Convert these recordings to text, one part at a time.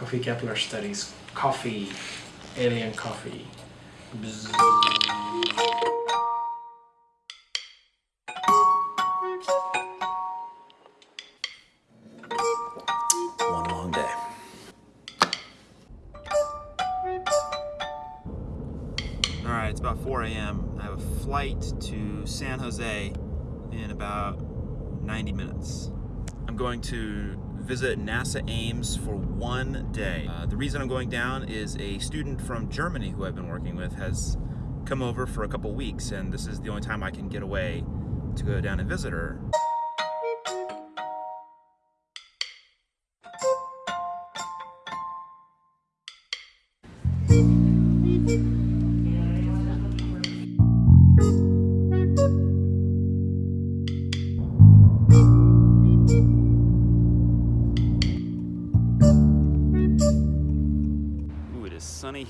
Coffee Kepler studies coffee, alien coffee. Bzz. One long day. All right, it's about 4 a.m. I have a flight to San Jose in about 90 minutes. I'm going to visit NASA Ames for one day. Uh, the reason I'm going down is a student from Germany who I've been working with has come over for a couple weeks and this is the only time I can get away to go down and visit her.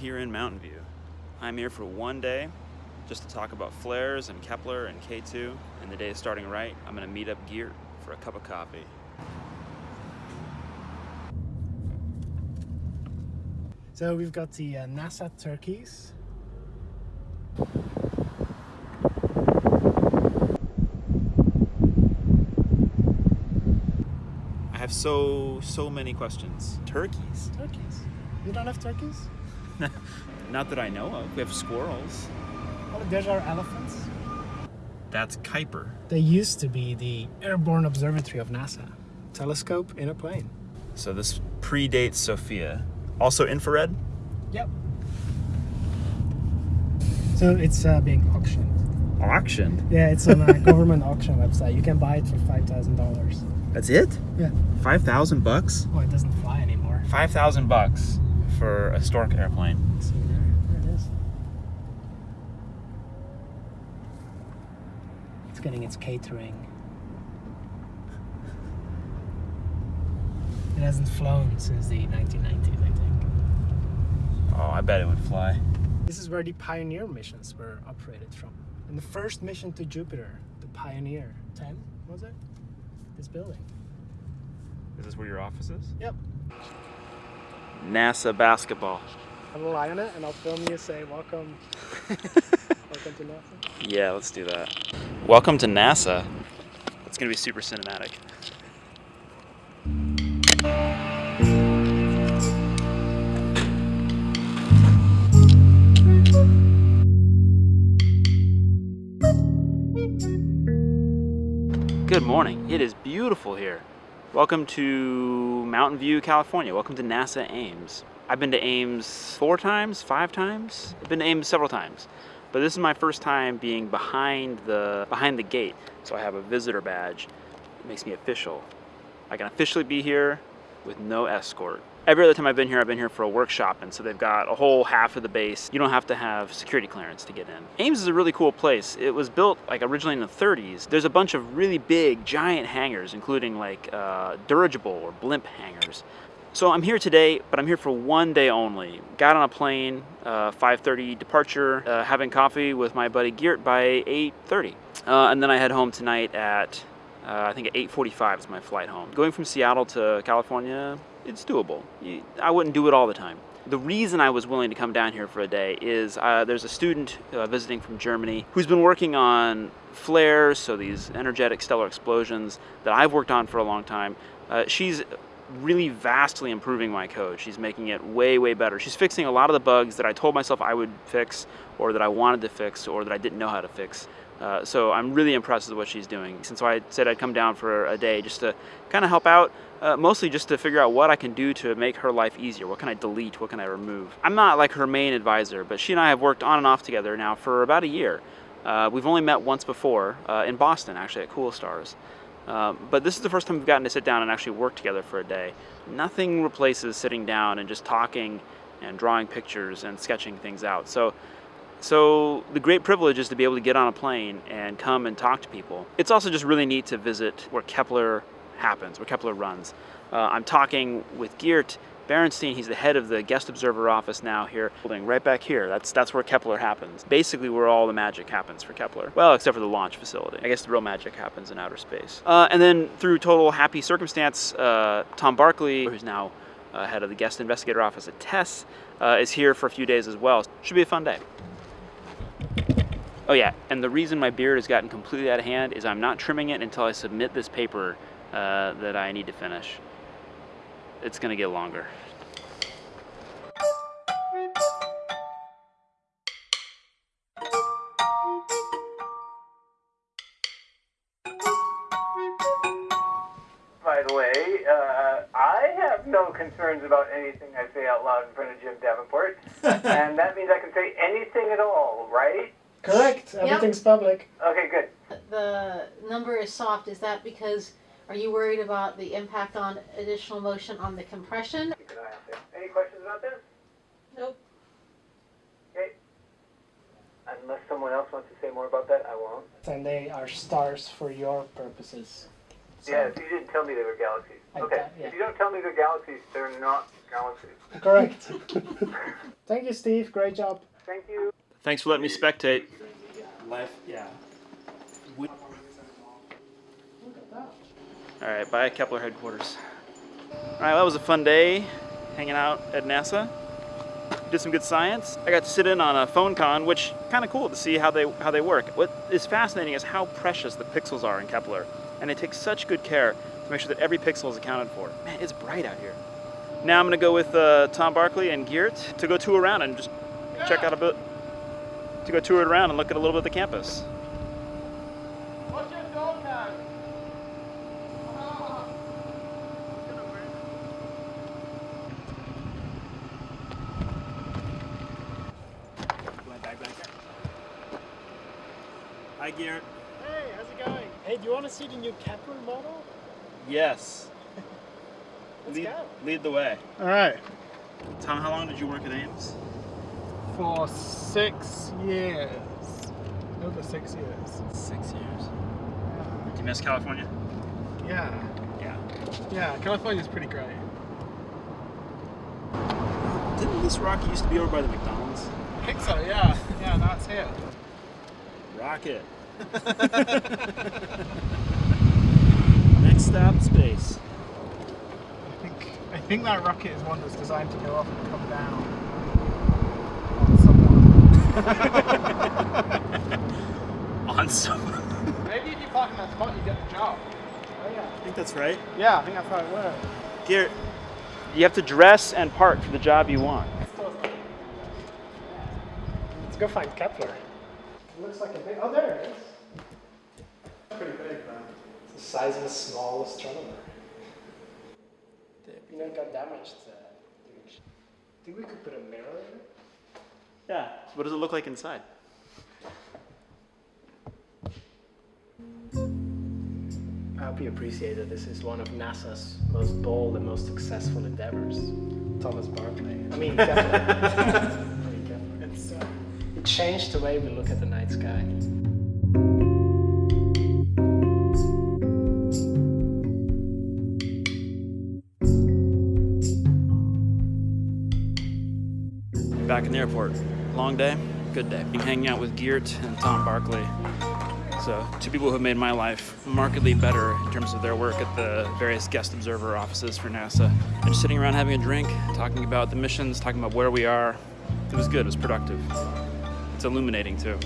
Here in Mountain View. I'm here for one day just to talk about flares and Kepler and K2, and the day is starting right. I'm gonna meet up Geert for a cup of coffee. So we've got the uh, NASA turkeys. I have so, so many questions. Turkeys? Turkeys. You don't have turkeys? Not that I know of. We have squirrels. Oh, there's our elephants. That's Kuiper. They used to be the airborne observatory of NASA. Telescope in a plane. So this predates SOFIA. Also infrared? Yep. So it's uh, being auctioned. Auction? Yeah, it's on a government auction website. You can buy it for five thousand dollars. That's it? Yeah. 5,000 bucks? Oh, it doesn't fly anymore. 5,000 bucks for a Stork airplane. See there, there it is. It's getting its catering. It hasn't flown since the 1990s, I think. Oh, I bet it would fly. This is where the Pioneer missions were operated from. And the first mission to Jupiter, the Pioneer 10, was it? This building. Is this where your office is? Yep. NASA basketball. I'll lie on it and I'll film you say welcome. welcome to NASA. Yeah, let's do that. Welcome to NASA. It's gonna be super cinematic. Good morning. It is beautiful here. Welcome to Mountain View, California. Welcome to NASA Ames. I've been to Ames four times, five times. I've been to Ames several times. But this is my first time being behind the behind the gate. So I have a visitor badge. It makes me official. I can officially be here with no escort. Every other time I've been here, I've been here for a workshop, and so they've got a whole half of the base. You don't have to have security clearance to get in. Ames is a really cool place. It was built like originally in the 30s. There's a bunch of really big, giant hangars, including like uh, dirigible or blimp hangars. So I'm here today, but I'm here for one day only. Got on a plane, uh, 5.30 departure, uh, having coffee with my buddy Geert by 8.30. Uh, and then I head home tonight at, uh, I think at 8.45 is my flight home. Going from Seattle to California, it's doable. I wouldn't do it all the time. The reason I was willing to come down here for a day is uh, there's a student uh, visiting from Germany who's been working on flares, so these energetic stellar explosions that I've worked on for a long time. Uh, she's really vastly improving my code. She's making it way, way better. She's fixing a lot of the bugs that I told myself I would fix or that I wanted to fix or that I didn't know how to fix. Uh, so I'm really impressed with what she's doing. And so I said I'd come down for a day just to kind of help out, uh, mostly just to figure out what I can do to make her life easier. What can I delete? What can I remove? I'm not like her main advisor, but she and I have worked on and off together now for about a year. Uh, we've only met once before, uh, in Boston actually, at Cool Stars. Um, but this is the first time we've gotten to sit down and actually work together for a day. Nothing replaces sitting down and just talking and drawing pictures and sketching things out. So, so the great privilege is to be able to get on a plane and come and talk to people. It's also just really neat to visit where Kepler happens, where Kepler runs. Uh, I'm talking with Geert Barentsen, he's the head of the guest observer office now here, building right back here. That's that's where Kepler happens. Basically where all the magic happens for Kepler. Well, except for the launch facility. I guess the real magic happens in outer space. Uh, and then through total happy circumstance, uh, Tom Barclay, who's now uh, head of the guest investigator office at TESS, uh, is here for a few days as well. Should be a fun day. Oh yeah, and the reason my beard has gotten completely out of hand is I'm not trimming it until I submit this paper uh, that I need to finish. It's gonna get longer. By the way, uh, I have no concerns about anything I say out loud in front of Jim Davenport, and that means I can say anything at all, right? Correct. Everything's public. Okay, good. The number is soft. Is that because are you worried about the impact on additional motion on the compression? Keep an eye out there. Any questions about this? Nope. Okay. Unless someone else wants to say more about that, I won't. And they are stars for your purposes. So- Yeah, so you didn't tell me they were galaxies. I Okay. thought- yeah. If you don't tell me they're galaxies, they're not galaxies. Correct. Thank you, Steve. Great job. Thank you. Thanks for letting me spectate. Life, yeah. Look at that. All right, bye Kepler headquarters. All right, that was a fun day hanging out at NASA. Did some good science. I got to sit in on a phone con, which kind of cool to see how they how they work. What is fascinating is how precious the pixels are in Kepler, and they take such good care to make sure that every pixel is accounted for. Man, it's bright out here. Now I'm gonna go with uh, Tom Barclay and Geert to go tour around and just check out a bit, to go tour it around and look at a little bit of the campus. What's your dog tag? Hi Geert. Hey, how's it going? Hey, do you want to see the new Kepler model? Yes. Let's lead, go. lead the way. All right. Tom, how long did you work at Ames? For six years. Over six years. Six years. Do you miss California? Yeah. Yeah. Yeah, California's pretty great. Didn't this Rocky used to be over by the McDonald's? I think so, yeah. Yeah, that's here. Rocket. Next stop, space. I think I think that rocket is one that's designed to go up and come down on someone. Maybe if you park in that spot, you get the job. Oh yeah. I think that's right. Yeah, I think that's how it works. Garrett, you have to dress and park for the job you want. Let's go find Kepler. It looks like a big. Oh, there it is. Pretty big, man. It's the size of a small astronomer. You know, it got damaged. Uh, think we could put a mirror in it? Yeah. What does it look like inside? I hope you appreciate that this is one of NASA's most bold and most successful endeavors. Thomas Barclay. I mean, Kepler. I mean, Kepler. It's, uh, it changed the way we look at the night sky. Back in the airport. Long day, good day. I'm hanging out with Geert and Tom Barclay. So, two people who have made my life markedly better in terms of their work at the various guest observer offices for NASA. And just sitting around having a drink, talking about the missions, talking about where we are. It was good, it was productive. It's illuminating too.